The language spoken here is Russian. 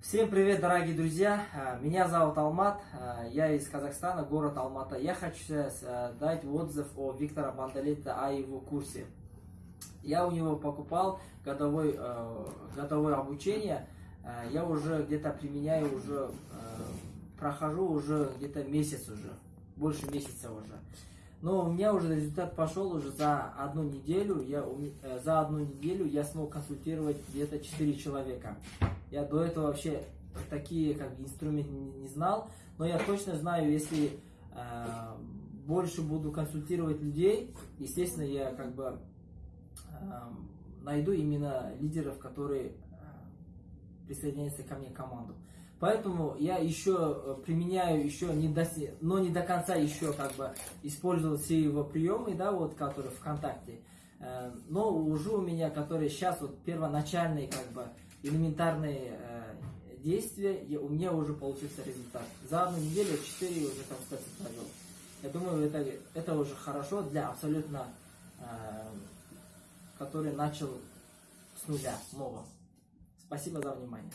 Всем привет, дорогие друзья! А, Меня зовут Алмат, а, я из Казахстана, город Алмата. Я хочу сейчас а, дать отзыв о Виктора Бандалета, о его курсе. Я у него покупал годовой, э, годовое обучение. Э, Я уже где-то применяю, уже э, прохожу уже где-то месяц уже, больше месяца уже. Но у меня уже результат пошел уже за одну неделю. Я, э, за одну неделю я смог консультировать где-то 4 человека. Я до этого вообще такие как бы, инструменты не, не знал, но я точно знаю, если э, больше буду консультировать людей, естественно, я как бы э, найду именно лидеров, которые э, присоединяются ко мне в команду. Поэтому я еще э, применяю еще не до, но не до конца еще как бы использовал все его приемы, да, вот которые ВКонтакте. Э, Но уже у меня, которые сейчас вот первоначальные как бы элементарные э, действия, я- у меня уже получился результат. За одну неделю 4 уже консультации провел. Я думаю, это, это уже хорошо для абсолютно, который начал с нуля, нового. Спасибо за внимание.